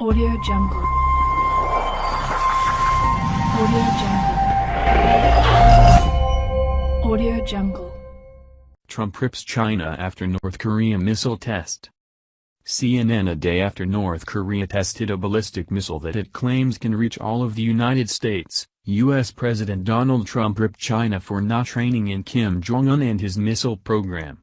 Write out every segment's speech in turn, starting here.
Audio Jungle. Audio Jungle. Audio Jungle. Trump rips China after North Korea missile test. CNN a day after North Korea tested a ballistic missile that it claims can reach all of the United States, U.S. President Donald Trump ripped China for not training in Kim Jong-un and his missile program.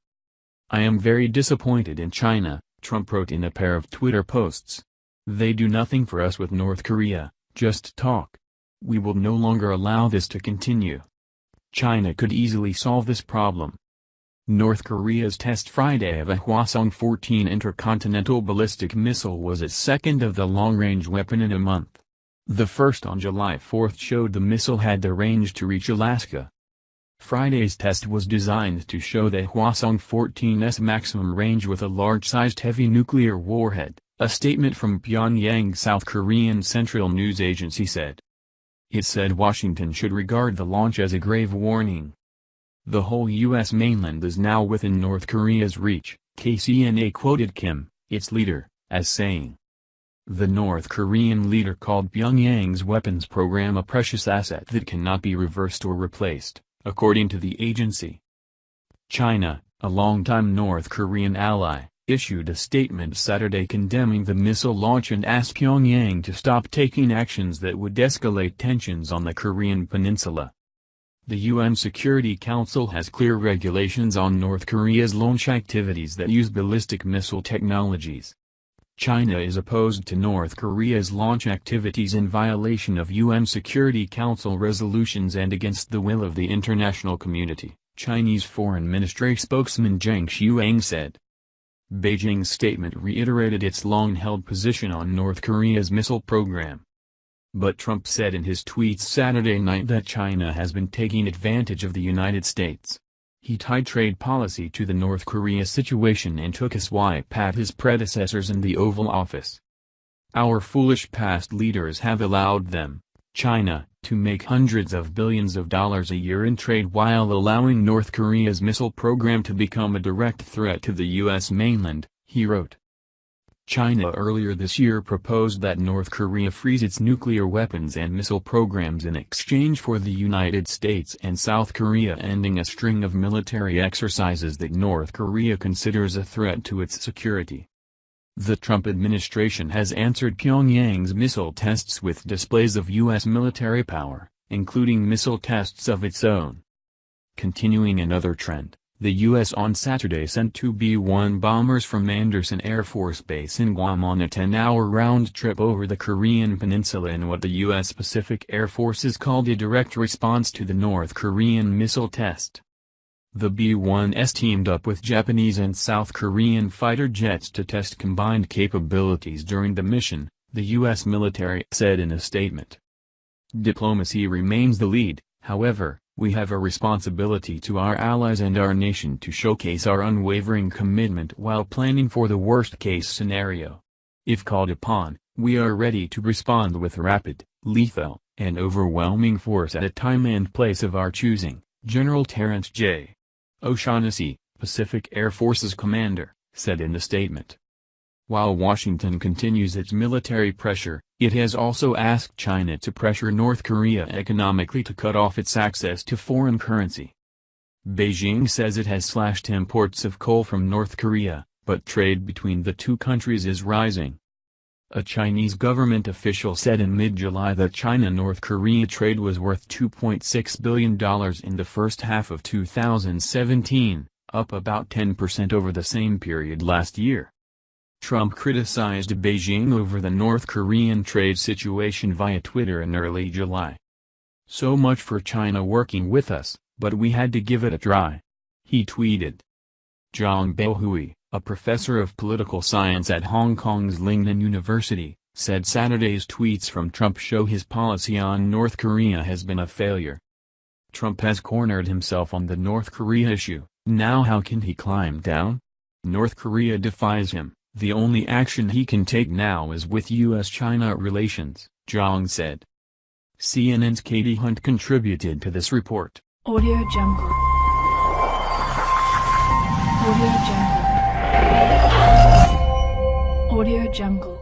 I am very disappointed in China, Trump wrote in a pair of Twitter posts. They do nothing for us with North Korea, just talk. We will no longer allow this to continue. China could easily solve this problem. North Korea's test Friday of a Hwasong-14 intercontinental ballistic missile was its second of the long-range weapon in a month. The first on July 4 showed the missile had the range to reach Alaska. Friday's test was designed to show the Hwasong-14's maximum range with a large-sized heavy nuclear warhead. A statement from Pyongyang South Korean Central News Agency said. It said Washington should regard the launch as a grave warning. The whole U.S. mainland is now within North Korea's reach, KCNA quoted Kim, its leader, as saying. The North Korean leader called Pyongyang's weapons program a precious asset that cannot be reversed or replaced, according to the agency. China, a longtime North Korean ally, issued a statement Saturday condemning the missile launch and asked Pyongyang to stop taking actions that would escalate tensions on the Korean peninsula. The UN Security Council has clear regulations on North Korea's launch activities that use ballistic missile technologies. China is opposed to North Korea's launch activities in violation of UN Security Council resolutions and against the will of the international community, Chinese Foreign Ministry spokesman Geng Shuang said. Beijing's statement reiterated its long-held position on North Korea's missile program. But Trump said in his tweets Saturday night that China has been taking advantage of the United States. He tied trade policy to the North Korea situation and took a swipe at his predecessors in the Oval Office. Our foolish past leaders have allowed them, China, to make hundreds of billions of dollars a year in trade while allowing North Korea's missile program to become a direct threat to the U.S. mainland, he wrote. China earlier this year proposed that North Korea freeze its nuclear weapons and missile programs in exchange for the United States and South Korea ending a string of military exercises that North Korea considers a threat to its security. The Trump administration has answered Pyongyang's missile tests with displays of U.S. military power, including missile tests of its own. Continuing another trend, the U.S. on Saturday sent two B-1 bombers from Andersen Air Force Base in Guam on a 10-hour round trip over the Korean peninsula in what the U.S. Pacific Air Forces called a direct response to the North Korean missile test. The B-1s teamed up with Japanese and South Korean fighter jets to test combined capabilities during the mission, the U.S. military said in a statement. Diplomacy remains the lead, however, we have a responsibility to our allies and our nation to showcase our unwavering commitment while planning for the worst-case scenario. If called upon, we are ready to respond with rapid, lethal, and overwhelming force at a time and place of our choosing, General Terrence J. O'Shaughnessy, Pacific Air Forces commander, said in the statement. While Washington continues its military pressure, it has also asked China to pressure North Korea economically to cut off its access to foreign currency. Beijing says it has slashed imports of coal from North Korea, but trade between the two countries is rising. A Chinese government official said in mid-July that China-North Korea trade was worth $2.6 billion in the first half of 2017, up about 10% over the same period last year. Trump criticized Beijing over the North Korean trade situation via Twitter in early July. So much for China working with us, but we had to give it a try. He tweeted. Zhang Baohui, a professor of political science at Hong Kong's Lingnan University, said Saturday's tweets from Trump show his policy on North Korea has been a failure. Trump has cornered himself on the North Korea issue, now how can he climb down? North Korea defies him, the only action he can take now is with U.S.-China relations, Zhang said. CNN's Katie Hunt contributed to this report. Audio Jungle. Audio Jungle. Audio Jungle.